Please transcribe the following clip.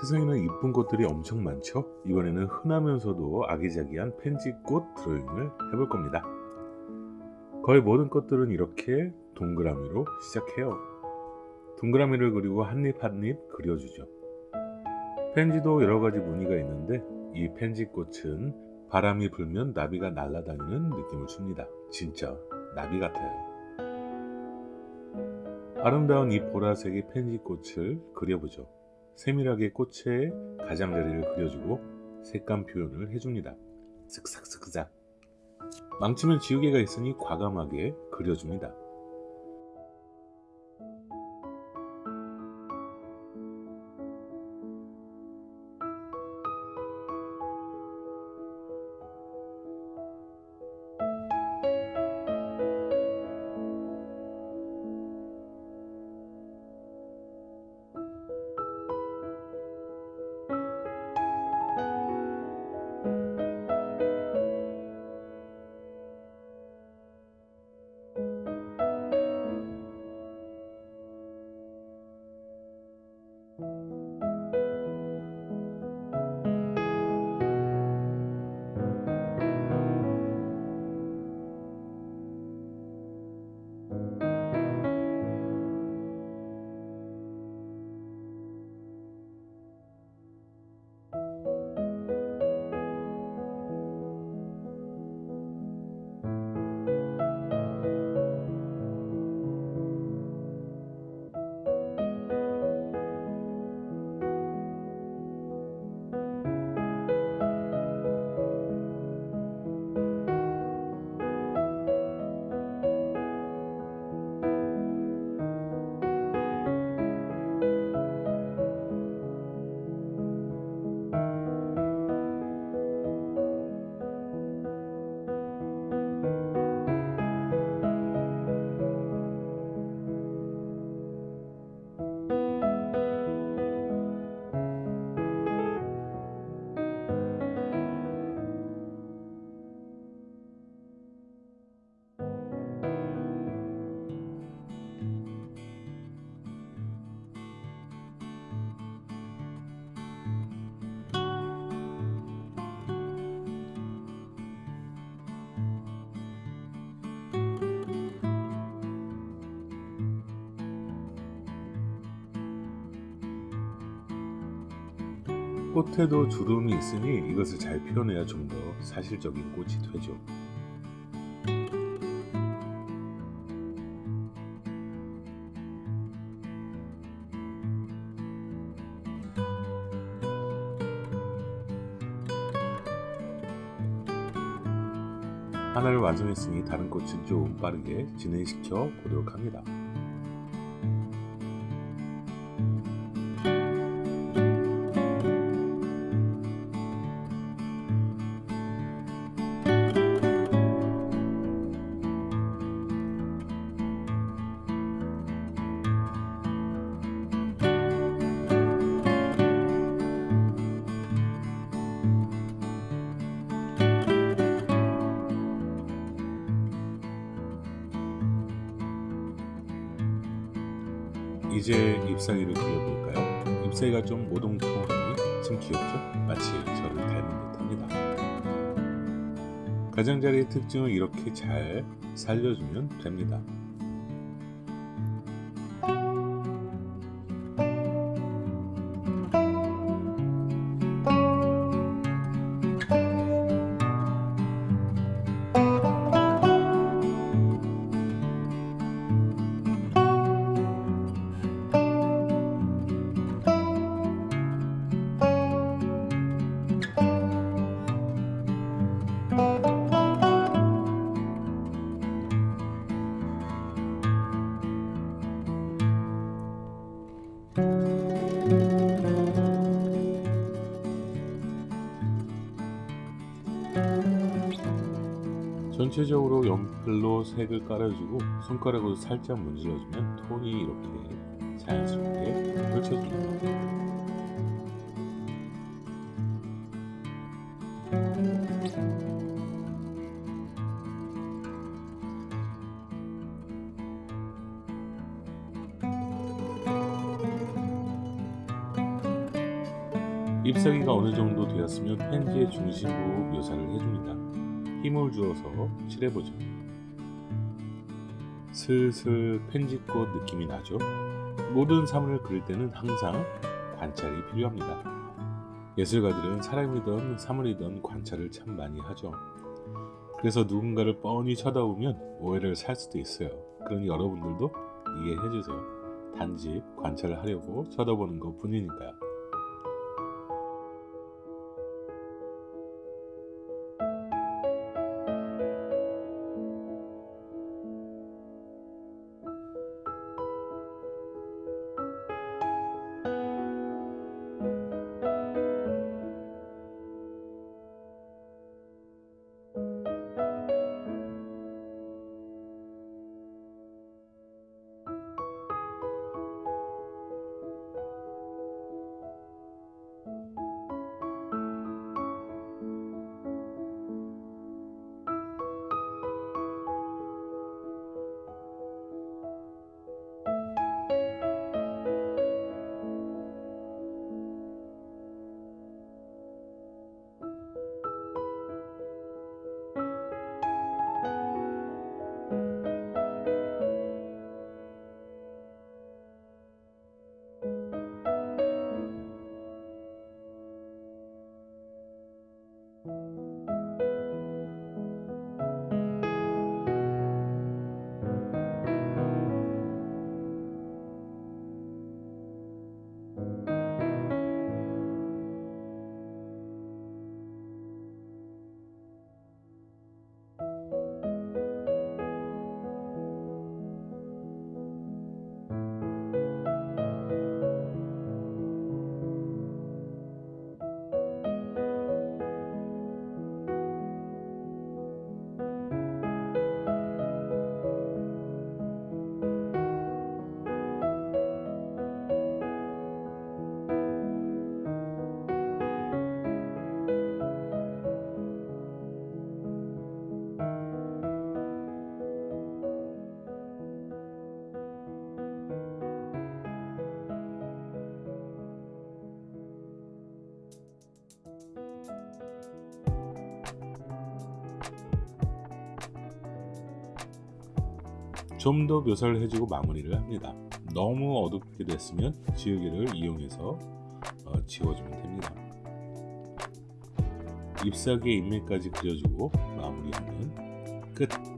세상에는 이쁜 꽃들이 엄청 많죠? 이번에는 흔하면서도 아기자기한 펜지꽃 드로잉을 해볼 겁니다. 거의 모든 꽃들은 이렇게 동그라미로 시작해요. 동그라미를 그리고 한입 한입 그려주죠. 펜지도 여러가지 무늬가 있는데 이 펜지꽃은 바람이 불면 나비가 날아다니는 느낌을 줍니다. 진짜 나비 같아요. 아름다운 이 보라색의 펜지꽃을 그려보죠. 세밀하게 꽃의 가장자리를 그려주고 색감 표현을 해줍니다. 슥싹슥싹 망치면 지우개가 있으니 과감하게 그려줍니다. 꽃에도 주름이 있으니 이것을 잘 표현해야 좀 더 사실적인 꽃이 되죠. 하나를 완성했으니 다른 꽃은 좀 빠르게 진행시켜 보도록 합니다. 이제 잎사귀를 그려볼까요? 잎사귀가 좀 모동통하니 참 귀엽죠? 마치 저를 닮은 듯합니다. 가장자리의 특징을 이렇게 잘 살려주면 됩니다. 전체적으로 연필로 색을 깔아주고 손가락으로 살짝 문질러주면 톤이 이렇게 자연스럽게 펼쳐집니다. 잎사귀가 어느 정도 되었으면 펜지의 중심부 묘사를 해줍니다. 힘을 주어서 칠해보죠. 슬슬 펜지꽃 느낌이 나죠? 모든 사물을 그릴 때는 항상 관찰이 필요합니다. 예술가들은 사람이든 사물이든 관찰을 참 많이 하죠. 그래서 누군가를 뻔히 쳐다보면 오해를 살 수도 있어요. 그러니 여러분들도 이해해 주세요. 단지 관찰을 하려고 쳐다보는 것 뿐이니까요. 좀 더 묘사를 해주고 마무리를 합니다. 너무 어둡게 됐으면 지우개를 이용해서 어, 지워주면 됩니다. 잎사귀의 인맥까지 그려주고 마무리하면 끝!